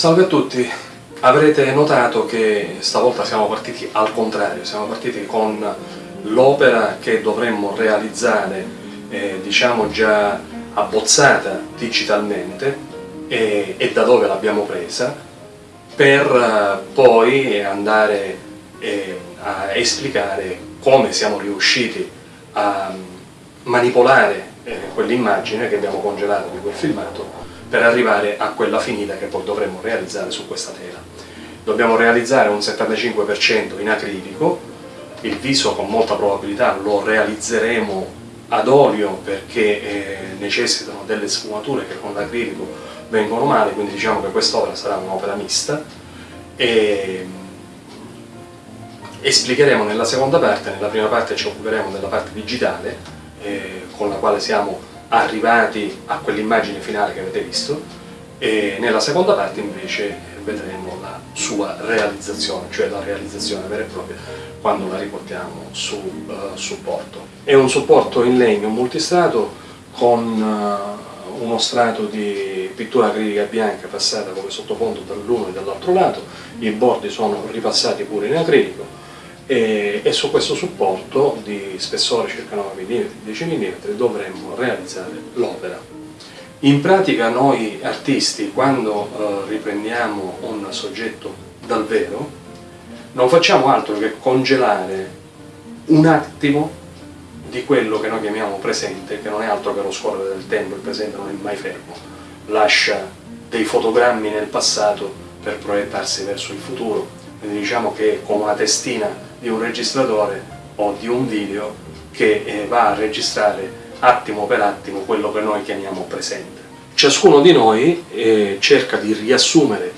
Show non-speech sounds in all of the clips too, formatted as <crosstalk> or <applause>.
Salve a tutti, avrete notato che stavolta siamo partiti al contrario, siamo partiti con l'opera che dovremmo realizzare, eh, diciamo già abbozzata digitalmente e, e da dove l'abbiamo presa, per eh, poi andare eh, a esplicare come siamo riusciti a manipolare eh, quell'immagine che abbiamo congelato di quel filmato per arrivare a quella finita che poi dovremmo realizzare su questa tela. Dobbiamo realizzare un 75% in acrilico, il viso con molta probabilità lo realizzeremo ad olio perché eh, necessitano delle sfumature che con l'acrilico vengono male, quindi diciamo che quest'opera sarà un'opera mista e esplicheremo nella seconda parte, nella prima parte ci occuperemo della parte digitale eh, con la quale siamo arrivati a quell'immagine finale che avete visto e nella seconda parte invece vedremo la sua realizzazione, cioè la realizzazione vera e propria quando la riportiamo su uh, supporto. È un supporto in legno multistrato con uh, uno strato di pittura acrilica bianca passata come sottofondo dall'uno e dall'altro lato, i bordi sono ripassati pure in acrilico e, e su questo supporto di spessore circa 9 mm, 10 mm dovremmo realizzare l'opera. In pratica noi artisti quando eh, riprendiamo un soggetto dal vero non facciamo altro che congelare un attimo di quello che noi chiamiamo presente, che non è altro che lo scorrere del tempo, il presente non è mai fermo, lascia dei fotogrammi nel passato per proiettarsi verso il futuro, quindi diciamo che come una testina di un registratore o di un video che eh, va a registrare attimo per attimo quello che noi chiamiamo presente. Ciascuno di noi eh, cerca di riassumere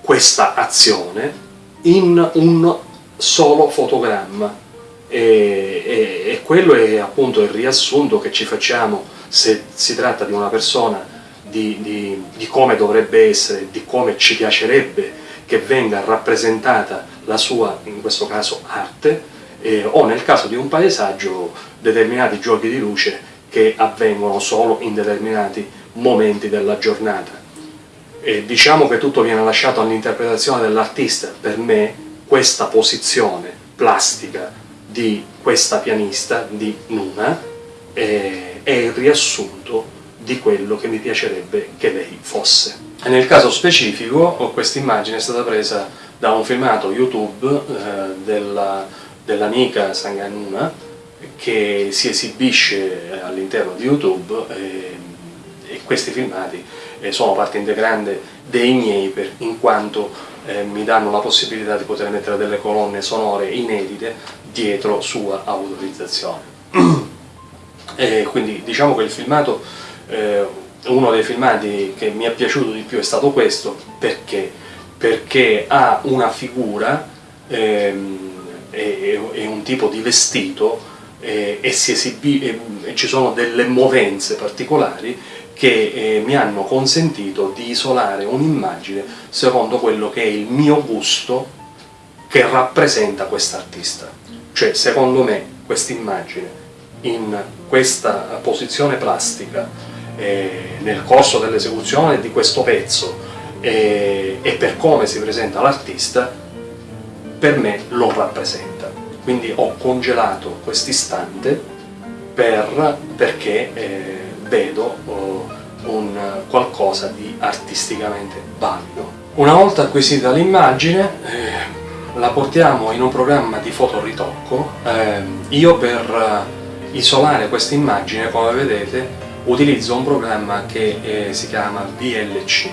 questa azione in un solo fotogramma e, e, e, quello è appunto il riassunto che ci facciamo se si tratta di una persona di, di, di come dovrebbe essere, di come ci piacerebbe che venga rappresentata la sua, in questo caso, arte, eh, o nel caso di un paesaggio determinati giochi di luce che avvengono solo in determinati momenti della giornata. E diciamo che tutto viene lasciato all'interpretazione dell'artista, per me questa posizione plastica di questa pianista, di Nuna, è, è il riassunto di quello che mi piacerebbe che lei fosse. E nel caso specifico questa immagine è stata presa da un filmato YouTube eh, dell'amica Sanganuna che si esibisce all'interno di YouTube e, e questi filmati eh, sono parte integrante dei miei per, in quanto eh, mi danno la possibilità di poter mettere delle colonne sonore inedite dietro sua autorizzazione. <clears throat> quindi diciamo che il filmato eh, uno dei filmati che mi è piaciuto di più è stato questo, perché? Perché ha una figura ehm, e, e, un tipo di vestito e, e, esibi, e, ci sono delle movenze particolari che eh, mi hanno consentito di isolare un'immagine secondo quello che è il mio gusto che rappresenta quest'artista. Cioè, secondo me, questa immagine in questa posizione plastica eh, nel corso dell'esecuzione di questo pezzo e, e per come si presenta l'artista, per me lo rappresenta. Quindi ho congelato quest'istante per, perché eh, vedo oh, un qualcosa di artisticamente valido. Una volta acquisita l'immagine eh, la portiamo in un programma di fotoritocco. Eh, io per isolare questa immagine, come vedete, utilizzo un programma che eh, si chiama VLC.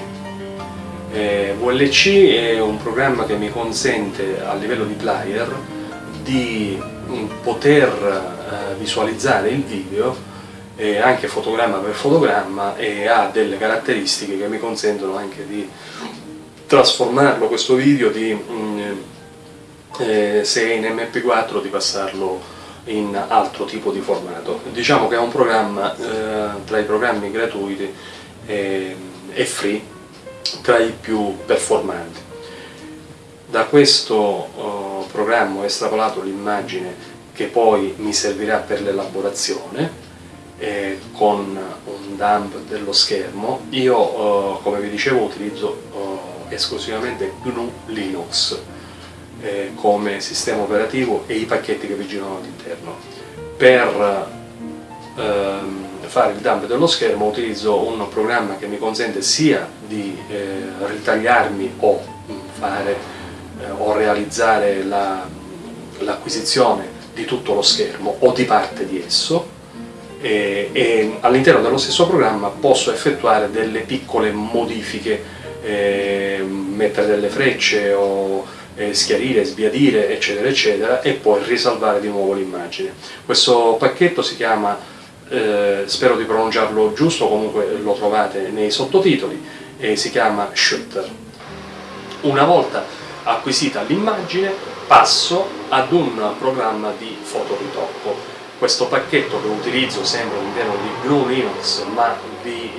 Eh, VLC è un programma che mi consente a livello di player di mm, poter eh, visualizzare il video eh, anche fotogramma per fotogramma e ha delle caratteristiche che mi consentono anche di trasformarlo questo video di, mm, eh, se è in mp4 di passarlo in altro tipo di formato. Diciamo che è un programma eh, tra i programmi gratuiti e, e, free tra i più performanti. Da questo oh, programma ho estrapolato l'immagine che poi mi servirà per l'elaborazione eh, con un dump dello schermo. Io, oh, come vi dicevo, utilizzo oh, esclusivamente GNU Linux eh, come sistema operativo e i pacchetti che vi girano all'interno. Per ehm, fare il dump dello schermo utilizzo un programma che mi consente sia di eh, ritagliarmi o fare eh, o realizzare l'acquisizione la, di tutto lo schermo o di parte di esso e, e all'interno dello stesso programma posso effettuare delle piccole modifiche, eh, mettere delle frecce o eh, schiarire, sbiadire eccetera eccetera e poi risalvare di nuovo l'immagine. Questo pacchetto si chiama, eh, spero di pronunciarlo giusto, comunque lo trovate nei sottotitoli, e si chiama Shutter. Una volta acquisita l'immagine passo ad un programma di fotoritocco. Questo pacchetto che utilizzo sempre all'interno di GNU Linux ma vi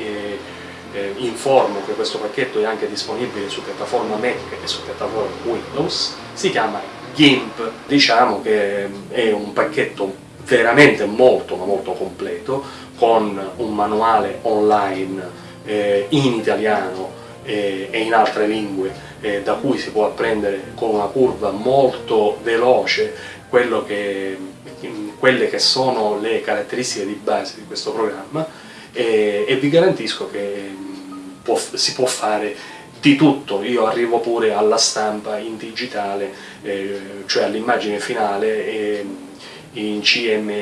eh, eh, informo che questo pacchetto è anche disponibile su piattaforma Mac e su piattaforma Windows, si chiama GIMP, diciamo che è un pacchetto veramente molto ma molto completo con un manuale online eh, in italiano eh, e in altre lingue eh, da cui si può apprendere con una curva molto veloce che, quelle che sono le caratteristiche di base di questo programma e vi garantisco che può, si può fare di tutto, io arrivo pure alla stampa in digitale, eh, cioè all'immagine finale eh, in CMYK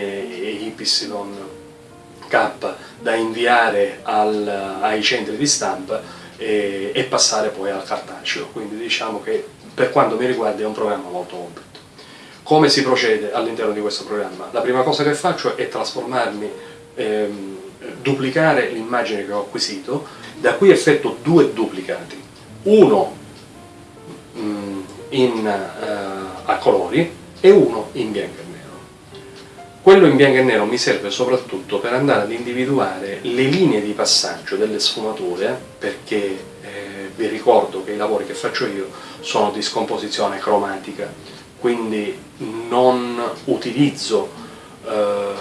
da inviare al, ai centri di stampa e, e, passare poi al cartaceo, quindi diciamo che per quanto mi riguarda è un programma molto completo. Come si procede all'interno di questo programma? La prima cosa che faccio è trasformarmi, ehm, duplicare l'immagine che ho acquisito, da qui effetto due duplicati, uno mm, in, uh, a colori e uno in bianco e nero. Quello in bianco e nero mi serve soprattutto per andare ad individuare le linee di passaggio delle sfumature, perché eh, vi ricordo che i lavori che faccio io sono di scomposizione cromatica, quindi non utilizzo eh,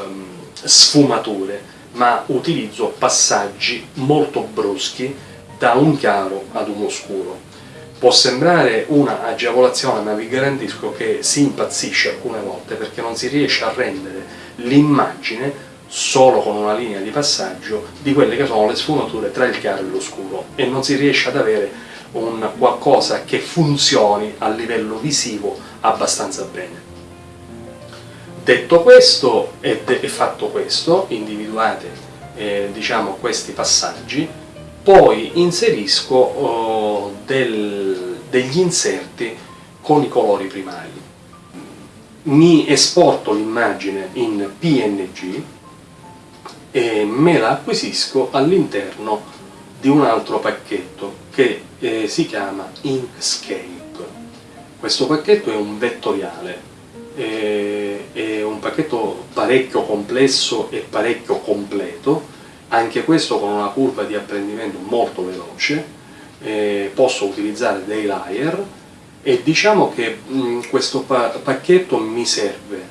sfumature, ma utilizzo passaggi molto bruschi da un chiaro ad un oscuro. Può sembrare una agevolazione, ma vi garantisco che si impazzisce alcune volte perché non si riesce a rendere l'immagine solo con una linea di passaggio di quelle che sono le sfumature tra il chiaro e l'oscuro e non si riesce ad avere un qualcosa che funzioni a livello visivo abbastanza bene. Detto questo e, fatto questo, individuate eh, diciamo, questi passaggi, poi inserisco oh, del, degli inserti con i colori primari. Mi esporto l'immagine in PNG e me la acquisisco all'interno di un altro pacchetto che eh, si chiama Inkscape. Questo pacchetto è un vettoriale, eh, è un pacchetto parecchio complesso e parecchio completo, anche questo con una curva di apprendimento molto veloce, eh, posso utilizzare dei layer e diciamo che mh, questo pa pacchetto mi serve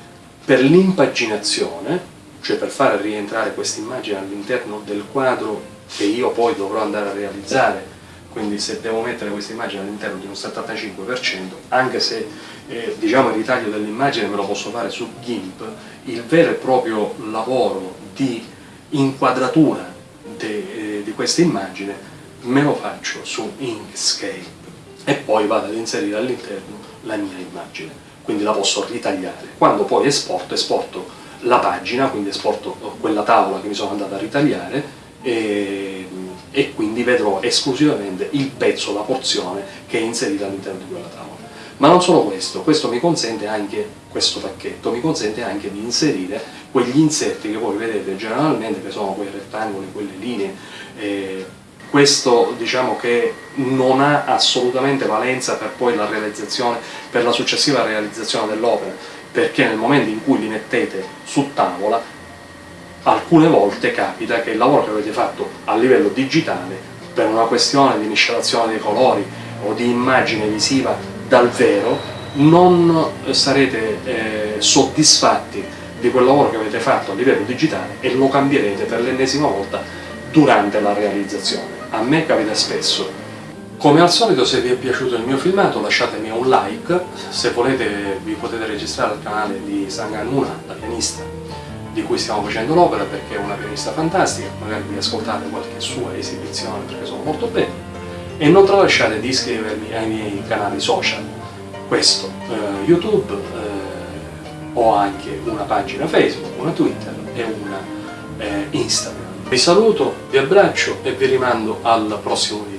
per l'impaginazione, cioè per fare rientrare questa immagine all'interno del quadro che io poi dovrò andare a realizzare, quindi se devo mettere questa immagine all'interno di un 75%, anche se eh, diciamo il ritaglio dell'immagine me lo posso fare su GIMP, il vero e proprio lavoro di inquadratura de, eh, di questa immagine me lo faccio su Inkscape e poi vado ad inserire all'interno la mia immagine, quindi la posso ritagliare. Quando poi esporto, esporto la pagina, quindi esporto quella tavola che mi sono andato a ritagliare e, e quindi vedrò esclusivamente il pezzo, la porzione che è inserita all'interno di quella tavola. Ma non solo questo, questo mi consente anche, questo pacchetto mi consente anche di inserire quegli inserti che voi vedete generalmente, che sono quei rettangoli, quelle linee, eh, questo diciamo che non ha assolutamente valenza per poi la realizzazione, per la successiva realizzazione dell'opera, perché nel momento in cui li mettete su tavola, alcune volte capita che il lavoro che avete fatto a livello digitale, per una questione di miscelazione dei colori o di immagine visiva dal vero, non sarete eh, soddisfatti di quel lavoro che avete fatto a livello digitale e lo cambierete per l'ennesima volta durante la realizzazione. A me capita spesso Come al solito se vi è piaciuto il mio filmato lasciatemi un like, se volete vi potete registrare al canale di Sanganuna, la pianista di cui stiamo facendo l'opera perché è una pianista fantastica, magari vi ascoltate qualche sua esibizione perché sono molto belli e non tralasciate di iscrivervi ai miei canali social, questo eh, YouTube, eh, ho anche una pagina Facebook, una Twitter e una eh, Instagram. Vi saluto, vi abbraccio e vi rimando al prossimo video.